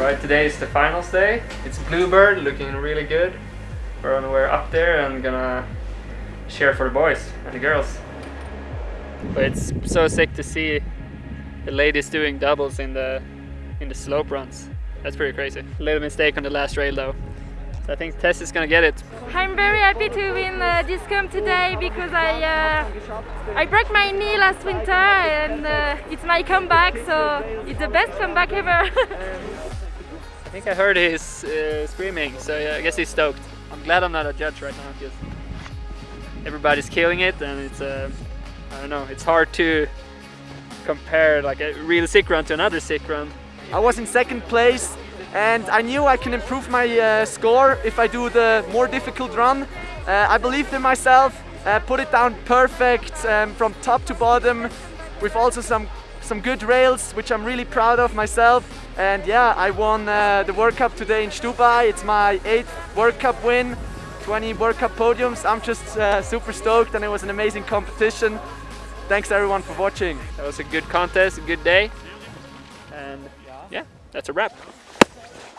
Alright, today is the finals day. It's Bluebird looking really good. We're on the way up there and gonna cheer for the boys and the girls. But it's so sick to see the ladies doing doubles in the in the slope runs. That's pretty crazy. A little mistake on the last rail though. So I think Tess is gonna get it. I'm very happy to win uh, this comp today because I uh, I broke my knee last winter and uh, it's my comeback, so it's the best comeback ever. I think I heard his uh, screaming, so yeah, I guess he's stoked. I'm glad I'm not a judge right now because everybody's killing it and it's uh, I don't know, it's hard to compare like a real sick run to another sick run. I was in second place and I knew I can improve my uh, score if I do the more difficult run. Uh, I believed in myself, uh, put it down perfect um, from top to bottom with also some some good rails which I'm really proud of myself and yeah I won uh, the World Cup today in Stubai. It's my eighth World Cup win, 20 World Cup podiums. I'm just uh, super stoked and it was an amazing competition. Thanks everyone for watching. That was a good contest, a good day and yeah, that's a wrap.